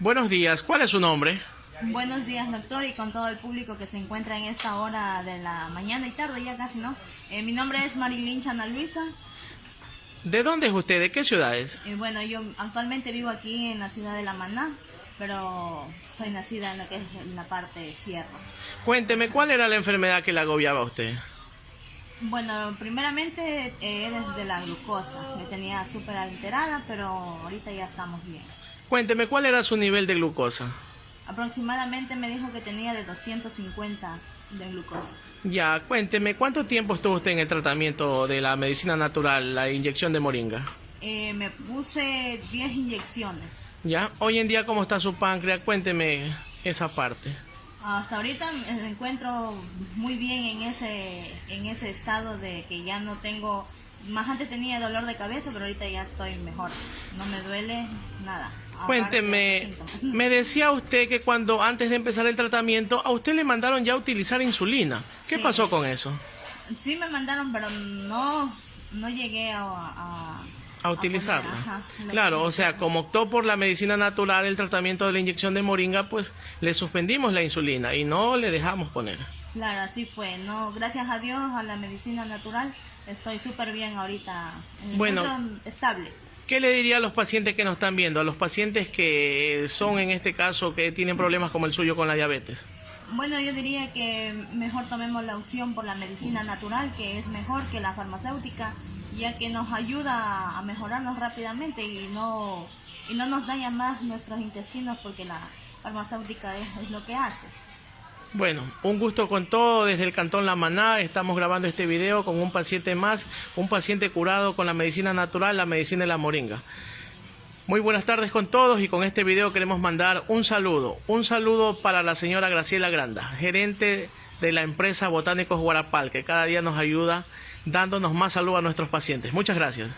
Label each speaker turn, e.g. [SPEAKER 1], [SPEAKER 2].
[SPEAKER 1] Buenos días, ¿cuál es su nombre?
[SPEAKER 2] Buenos días, doctor, y con todo el público que se encuentra en esta hora de la mañana y tarde, ya casi, ¿no? Eh, mi nombre es Marilyn Chana Luisa.
[SPEAKER 1] ¿De dónde es usted? ¿De qué ciudad es?
[SPEAKER 2] Y bueno, yo actualmente vivo aquí en la ciudad de La Maná, pero soy nacida en lo que es la parte sierra.
[SPEAKER 1] Cuénteme, ¿cuál era la enfermedad que le agobiaba a usted?
[SPEAKER 2] Bueno, primeramente eh, es de la glucosa, que tenía súper alterada, pero ahorita ya estamos bien.
[SPEAKER 1] Cuénteme, ¿cuál era su nivel de glucosa?
[SPEAKER 2] Aproximadamente me dijo que tenía de 250 de glucosa.
[SPEAKER 1] Ya, cuénteme, ¿cuánto tiempo estuvo usted en el tratamiento de la medicina natural, la inyección de moringa?
[SPEAKER 2] Eh, me puse 10 inyecciones.
[SPEAKER 1] Ya, hoy en día, ¿cómo está su páncreas? Cuénteme esa parte.
[SPEAKER 2] Hasta ahorita me encuentro muy bien en ese, en ese estado de que ya no tengo, más antes tenía dolor de cabeza, pero ahorita ya estoy mejor. No me duele nada. de
[SPEAKER 1] Cuénteme, me decía usted que cuando antes de empezar el tratamiento, a usted le mandaron ya a utilizar insulina. ¿Qué
[SPEAKER 2] Sí.
[SPEAKER 1] pasó con eso?
[SPEAKER 2] Sí me mandaron, pero no, no llegué a... a
[SPEAKER 1] A utilizarla.
[SPEAKER 2] ajá,
[SPEAKER 1] claro, o sea, como optó por la medicina natural, el tratamiento de la inyección de moringa, pues le suspendimos la insulina y no le dejamos poner.
[SPEAKER 2] Claro, así fue. No, gracias a Dios, a la medicina natural, estoy súper bien ahorita. Me
[SPEAKER 1] Bueno.
[SPEAKER 2] estable.
[SPEAKER 1] ¿Qué le diría a los pacientes que nos están viendo, a los pacientes que son en este caso que tienen problemas como el suyo con la diabetes?
[SPEAKER 2] Bueno, yo diría que mejor tomemos la opción por la medicina natural, que es mejor que la farmacéutica, ya que nos ayuda a mejorarnos rápidamente y no, y no nos daña más nuestros intestinos porque la farmacéutica es, es lo que hace.
[SPEAKER 1] Bueno, un gusto con todo desde el Cantón La Maná. Estamos grabando este video con un paciente más, un paciente curado con la medicina natural, la medicina de la moringa. Muy buenas tardes con todos y con este video queremos mandar un saludo. Un saludo para la señora Graciela Granda, gerente de la empresa Botánicos Guarapal, que cada día nos ayuda dándonos más salud a nuestros pacientes. Muchas gracias.